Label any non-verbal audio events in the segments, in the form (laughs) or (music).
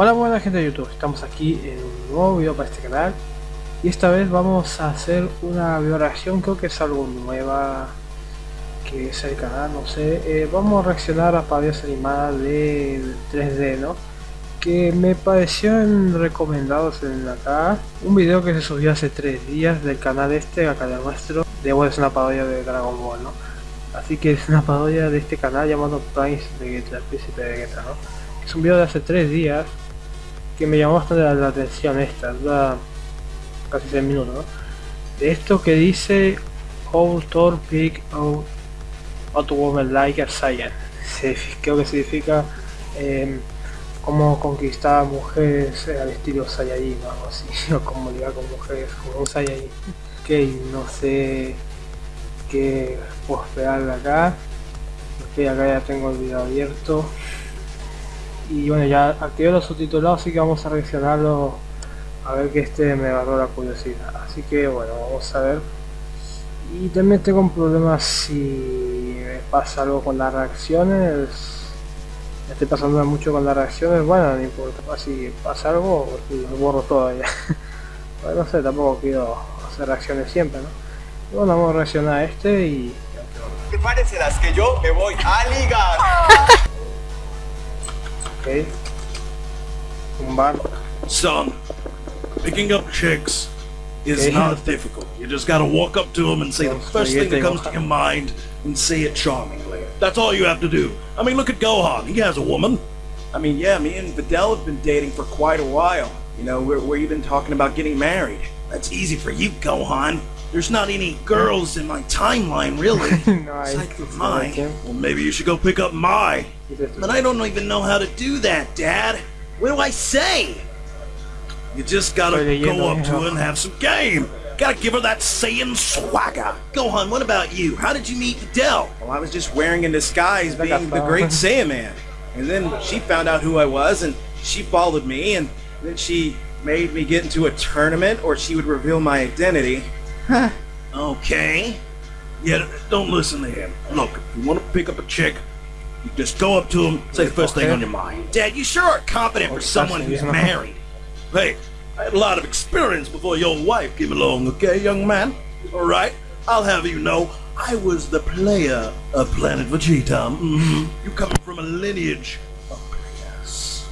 Hola buena gente de YouTube, estamos aquí en un nuevo video para este canal y esta vez vamos a hacer una video reacción, creo que es algo nueva que es el canal, no sé, eh, vamos a reaccionar a parodias animadas de 3D, ¿no? Que me parecieron recomendados en acá, un video que se subió hace 3 días del canal este, acá de nuestro, de bueno, es una parodia de Dragon Ball, ¿no? Así que es una parodia de este canal llamado Prince Vegeta, el príncipe de Vegeta, ¿no? Es un video de hace 3 días que me llamó bastante la, atención esta, dura casi 6 minutos. De esto que dice How Thor Pick Out, out Woman Like a Saiyan. Creo que significa eh, cómo conquistar mujeres al estilo Saiyajin o (laughs) algo así, o cómo ligar con mujeres como un Saiyajin. Ok, no sé qué puedo esperar acá. Ok, acá ya tengo el video abierto y bueno ya activé los subtitulados así que vamos a reaccionarlo a ver que este me agarró la curiosidad. Así que bueno vamos a ver. Y también tengo un problema si me pasa algo con las reacciones. Me estoy pasando mucho con las reacciones. Bueno no importa si pasa algo lo borro todo ya. (laughs) No sé tampoco quiero hacer reacciones siempre no y bueno vamos a reaccionar a este y ¿Te parecerás que yo me voy a ligar? (laughs) Okay. Bar. Son, picking up chicks is okay. not difficult. You just gotta walk up to them and say the first thing that comes to your mind and say it charmingly. That's all you have to do. I mean, look at Gohan. He has a woman. I mean, yeah, me and Videl have been dating for quite a while. You know, we're, we're even talking about getting married. That's easy for you, Gohan. There's not any girls in my timeline, really. (laughs) nice. From mine. Well, maybe you should go pick up my. But I don't even know how to do that, Dad. What do I say? You just gotta go up to her and have some game. Gotta give her that Saiyan swagger. Gohan, what about you? How did you meet Videl? Well, I was just wearing in disguise being the great Saiyan man. And then she found out who I was, and she followed me, and then she made me get into a tournament, or she would reveal my identity. Huh. okay. Yeah, don't listen to him. Look, if you want to pick up a chick, you just go up to him, say the first thing on your mind. Dad, you sure are confident for someone who's married. Hey, I had a lot of experience before your wife came along, okay, young man? Alright, I'll have you know, I was the player of Planet Vegeta. Mm -hmm. You coming from a lineage of players.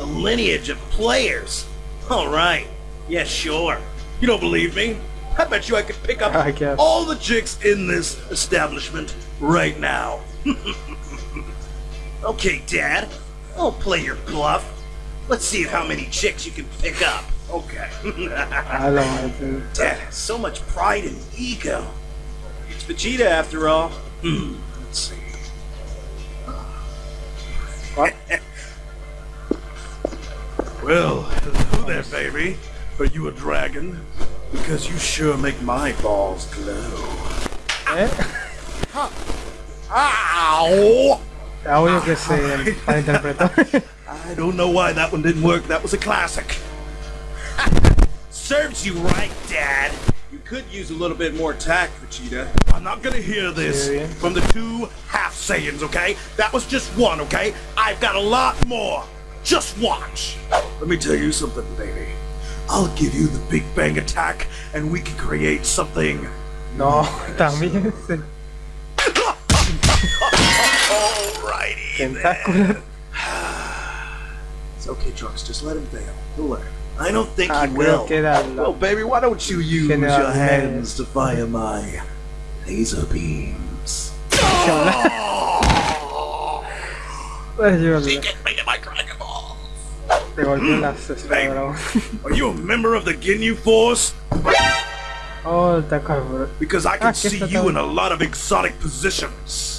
A lineage of players? Alright, yeah, sure. You don't believe me? I bet you I could pick up all the chicks in this establishment right now. (laughs) okay, Dad. I'll play your bluff. Let's see how many chicks you can pick up. Okay. (laughs) I don't know, Dad has so much pride and ego. It's Vegeta, after all. Hmm. Let's see. What? (laughs) well, hello there, baby. Are you a dragon? Because you sure make my balls glow. Eh? (laughs) Ow! Audio que se malinterpretó. I don't know why that one didn't work. That was a classic. Serves you right, Dad. You could use a little bit more tact, Vegeta. I'm not gonna hear this from the two half Saiyans, okay? That was just one, okay? I've got a lot more. Just watch. Let me tell you something, baby. I'll give you the Big Bang attack, and we can create something. No, también Then. (sighs) it's okay, Trunks. Just let him fail. He'll learn. I don't think ah, he will. Well, baby, why don't you use your hands to fire my laser beams? (laughs) She get me to my Dragon Ball. Are you a member of the Ginyu Force? Oh, the Because I can ah, see you in a lot of exotic positions.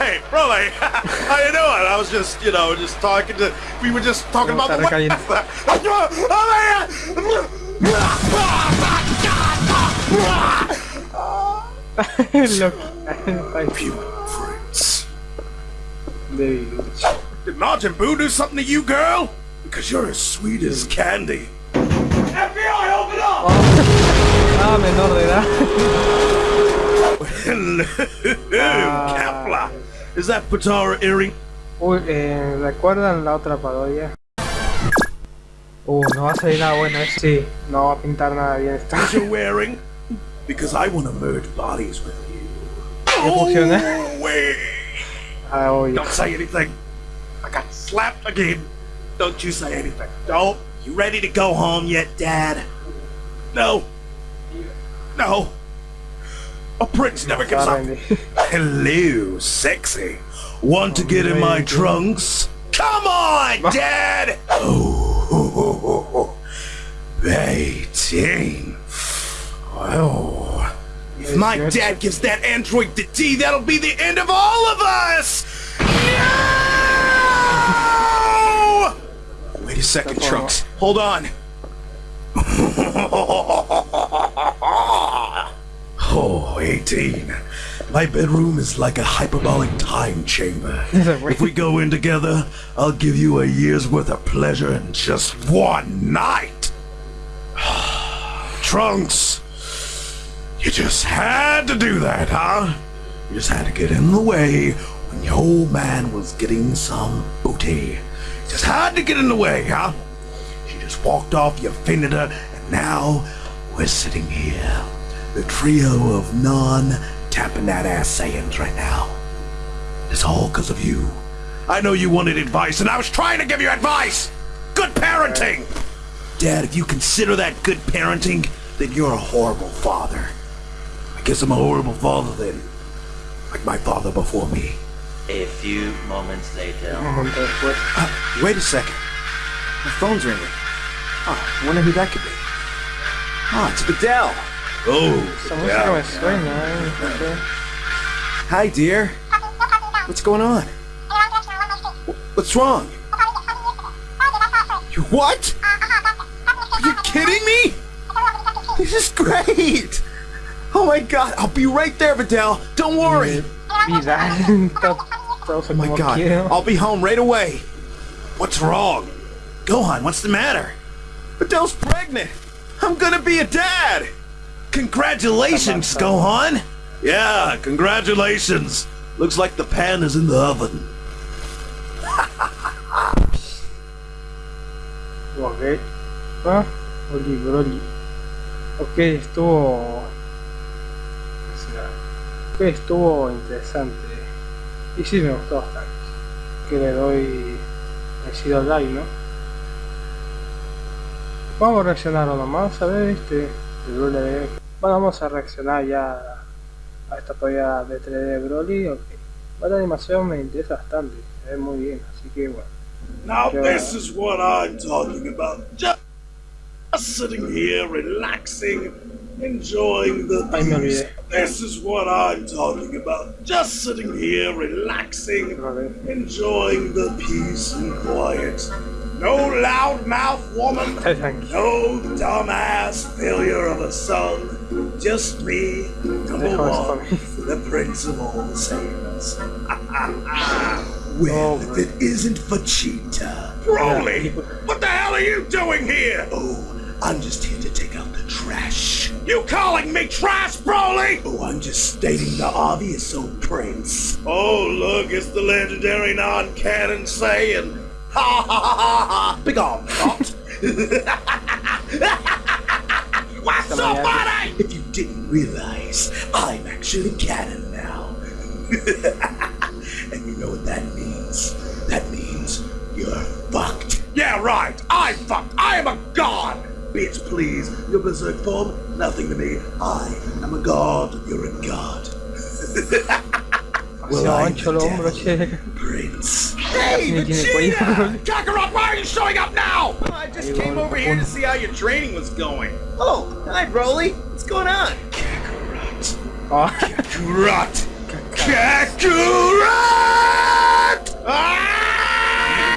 Hey, bro, (laughs) how you doing? I was just, you know, just talking to. We were just talking about the. (laughs) Look, pure fruits. There you go. Did Majin Buu do something to you, girl? Because you're as sweet as candy. FBI, open up! ah, menor de edad. (laughs) ah. Kefla. Is that Potara earring? Uy, eh, ¿recuerdan la otra parodia? Uh, no va a salir nada bueno, ¿eh? Sí, no va a pintar nada bien esto. What you're wearing? Because I want to merge bodies with you. ¿Qué funciona? Oh, wait. Ah, oye. Don't say anything. I got slapped again. Don't you say anything. Don't. You ready to go home yet, Dad? No. No. A prince never gives up. (laughs) Hello, sexy. Want to get in my trunks? Come on, (laughs) Dad! Oh, (laughs) 18. Oh. If my dad gives that android the D, that'll be the end of all of us! No! Wait a second, Trunks. Hold on. Oh, 18. My bedroom is like a hyperbolic time chamber. (laughs) If we go in together, I'll give you a year's worth of pleasure in just one night. (sighs) Trunks, you just had to do that, huh? You just had to get in the way when your old man was getting some booty. Just had to get in the way, huh? She just walked off, you offended her, and now we're sitting here. The trio of non tapping that ass Saiyans right now. It's all because of you. I know you wanted advice, and I was trying to give you advice! Good parenting! Dad, if you consider that good parenting, then you're a horrible father. I guess I'm a horrible father then. Like my father before me. A few moments later. Un momento después. Uh, wait a second. My phone's ringing. Oh, I wonder who that could be. Oh, it's Videl. Oh, Esa música me suena. No sé. Hi, dear. What's going on? What's wrong? You what? Are you kidding me? This is great! Oh my god, I'll be right there, Videl. Don't worry. (laughs) Oh my god. I'll be home right away. what's wrong? Gohan, what's the matter? Videl's pregnant. I'm gonna be a dad. Congratulations, Gohan! Yeah, congratulations! Looks like the pan is in the oven. Ok. Ah, Oli Broly. Ok, estuvo. Ok, estuvo interesante. Y sí me gustó bastante. Que le doy. Merecido like, ¿no? Vamos a reaccionar uno más, a ver, este. El Broly de- Bueno, vamos a reaccionar ya a esta de 3D Broly. Ok. Bueno, la animación me interesa bastante, se ve muy bien, así que bueno. Now, Yeah. this is what I'm talking about. Just sitting here, relaxing, enjoying the Ay, me peace. olvidé. This is what I'm talking about. Just sitting here, relaxing, enjoying the peace and quiet. No loudmouth woman, no dumbass failure of a son. Just me, number Dejo esto a one, mí. the prince of all the Saiyans. (laughs) well, Oh, if it isn't Vegeta. Broly, what the hell are you doing here? Oh, I'm just here to take out the trash. You calling me trash, Broly? Oh, I'm just stating the obvious, old prince. Oh, look, it's the legendary non-canon Saiyan. Ha ha ha ha ha! Big on, thought. What's (laughs) so (laughs) Somebody? If you didn't realize, I'm actually canon now. (laughs) and you know what that means? That means you're fucked. Yeah, right. I'm fucked. I am a god. Bitch, please. Your berserk form, nothing to me. I am a god. You're a god. Se ancho los hombros, che. Prince. Hey, Ni tiene. Kakarot, why are you showing up now? I just came over here to see how your training was going. Oh, hi, Broly. What's going on? Kakarot. Ah, Kakarot. Kakarot! Ah!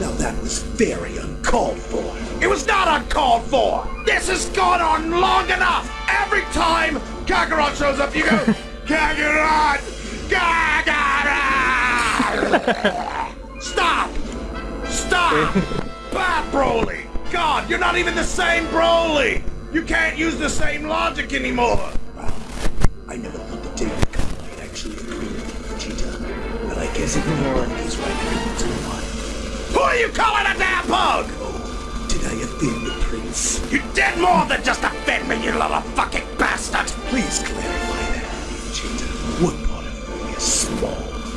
Now that was very uncalled for. It was not uncalled for. This has gone on long enough. Every time Kakarot shows up, you go, (laughs) Kakarot! (laughs) Stop! Stop! Eh. Bad Broly! God, you're not even the same Broly! You can't use the same logic anymore! I never thought the day would come when I'd actually agree with Vegeta. But I guess everyone is right here to one. Who are you calling a damn pug? Oh, did I offend the prince? You did more than just offend me, you little fucking bastard! Please clarify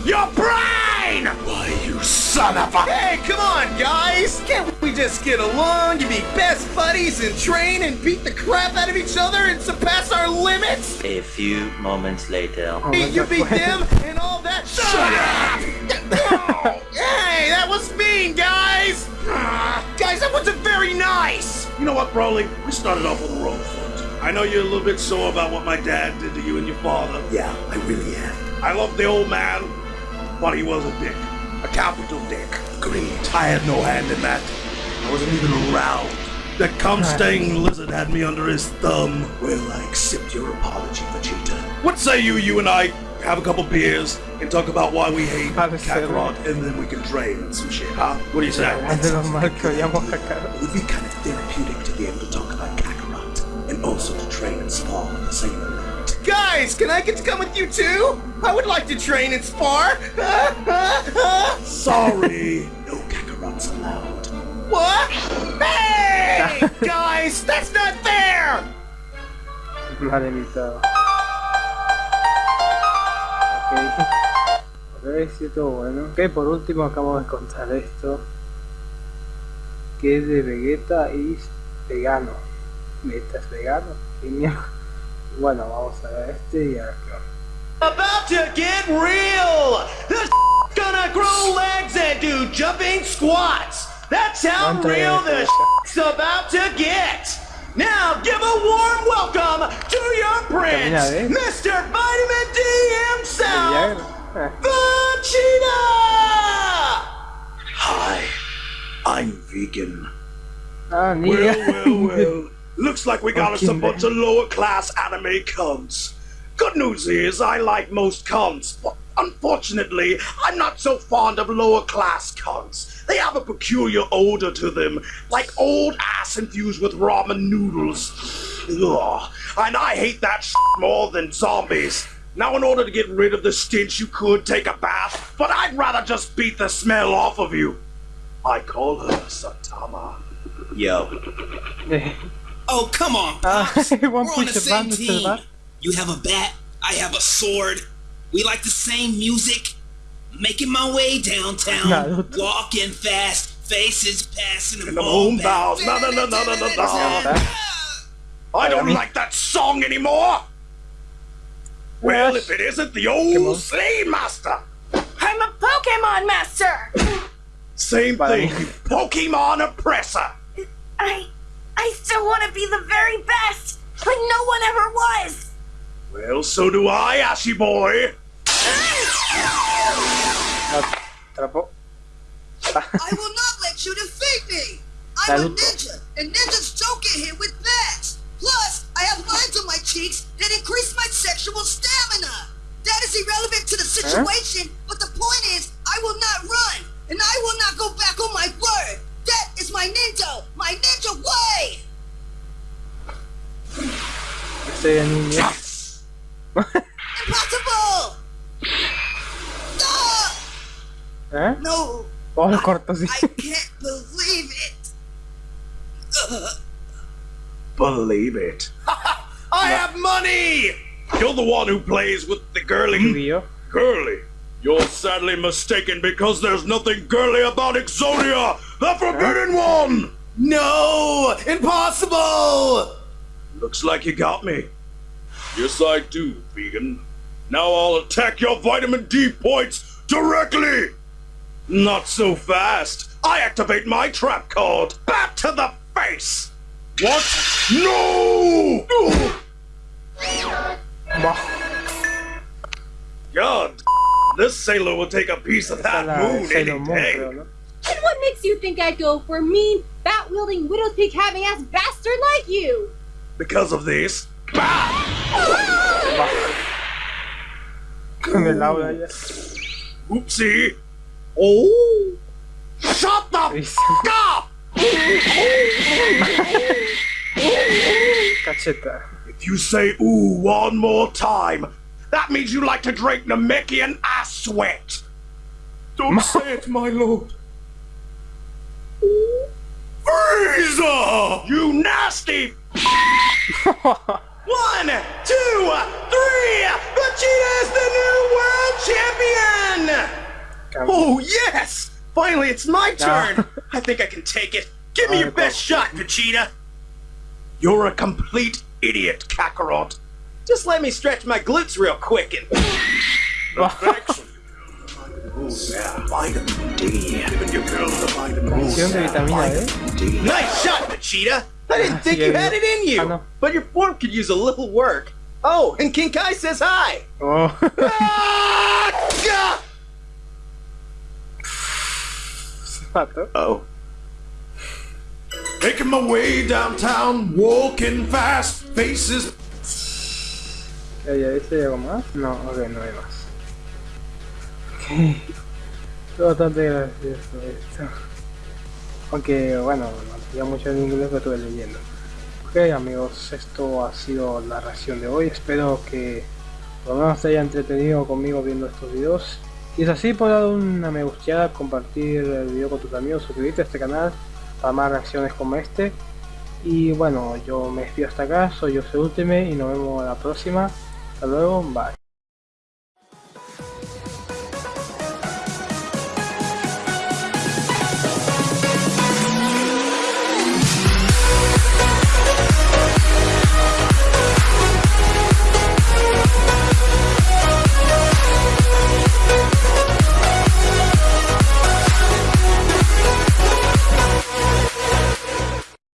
Your brain! Why, you son of a... Hey, come on, guys! Can't we just get along and be best buddies and train and beat the crap out of each other and surpass our limits? A few moments later. Oh, Beat you my beat God. them and all that Shut up! (laughs) hey, that was mean, guys! Guys, that wasn't very nice! You know what, Broly? We started off on the wrong foot. I know you're a little bit sore about what my dad did to you and your father. Yeah, I really am. I love the old man, but he was a dick. A capital dick. Agreed. I had no hand in that. I wasn't even around. That cum-stained lizard had me under his thumb. Well, I accept your apology, Vegeta. What say you, you and I have a couple beers and talk about why we hate Kakarot, and then we can train and some shit, huh? What do you say? Es de los mal que odiamos a Kakarot. It would be kind of therapeutic to be able to talk about Kakarot and also to train and spar with the same. Guys, can I get to come with you too? I would like to train and spar. (laughs) Sorry. No Kakarots allowed. what? Hey! (laughs) guys, that's not fair! Mal evitado. Ok. Ok, sí, todo bueno. Ok, por último acabamos de contar esto. Que es de Vegeta y es vegano. Vegeta es vegano. Mierda. Bueno, vamos a ver este y a ver. About to get real! This gonna grow legs and do jumping squats! That's how real es this eso? about to get! Now give a warm welcome to your prince, Mr. Vitamin D himself, Viagra. Eh, Hi, I'm vegan. Ah, Well, well, well. (laughs) Looks like we got us a Fucking bunch of lower class anime cunts. Good news is I like most cunts, but unfortunately, I'm not so fond of lower class cunts. They have a peculiar odor to them, like old ass infused with ramen noodles. Ugh. And I hate that shit more than zombies. Now, in order to get rid of the stench, you could take a bath, but I'd rather just beat the smell off of you. I call her Satama. Yo, (laughs) Oh, come on, (laughs) Pops. We're on the same team. Band. You have a bat, I have a sword. We like the same music. Making my way downtown, Naruto. walking fast, faces passing them In the all moon bows. No, no, no, no, no, no, no. I don't like that song anymore. Well, if it isn't the old Slave Master. I'm a Pokemon Master! Same thing, Pokemon oppressor. I. I still want to be the very best! Like no one ever was! Well, so do I, Ashy Boy. atrapó. I will not let you defeat me! I'm a ninja, and ninjas don't get hit with bats! Plus, I have lines on my cheeks that increase my sexual stamina! That is irrelevant to the situation, but the point is, I will not run, and I will not go back on my word! That is my ninja, my ninja way! Estoy de niña. Impossible! Ah! ¿Eh? No, Oh, lo corto, sí. I can't believe it! (laughs) Believe it. (laughs) I have money! You're the one who plays with the girly. Girly? You're sadly mistaken because there's nothing girly about Exodia, the Forbidden One! no! Impossible! Looks like you got me. Yes, I do, vegan. Now I'll attack your vitamin D points directly! Not so fast. I activate my trap card. Back to the face! What? No! Bah, God, this sailor will take a piece of that es moon any day. Creo, ¿no? And what makes you think I'd go for a mean, bat wielding, widow's peak-having-ass bastard like you? Because of this. (laughs) Con el aura ya. Oopsie. Oh! Shut the (laughs) Dice, f up! Cacheta. If you say ooh one more time, that means you like to drink Namekian ass sweat. Don't say it, my lord. You nasty! (laughs) One, two, three! Vegeta is the new world champion! Oh, yes! Finally, it's my turn! I think I can take it. Give me your best shot, Vegeta! You're a complete idiot, Kakarot. Just let me stretch my glutes real quick and... (laughs) Thanks. Oh, yeah. Vitamin D. Giving your girl the vitamin de vitamina D. Nice shot, Vegeta! I didn't think you had it in you! Ah, no. But your form could use a little work. Oh, and King Kai says hi! Oh. Ah, gah! Se mató. Oh. Making my way downtown, walking fast, faces. Ya, ya, ¿ese hay algo más? No, ok, no hay más. Bastante gracioso. Aunque, bueno, no mucho en inglés que estuve leyendo. Ok, amigos, esto ha sido la reacción de hoy. Espero que por lo menos te haya entretenido conmigo viendo estos videos. Y es así, puedes dar una me gusteada, compartir el video con tus amigos, suscribirte a este canal para más reacciones como este. Y bueno, yo me despido hasta acá, soy yo Ultime y nos vemos la próxima. Hasta luego, bye.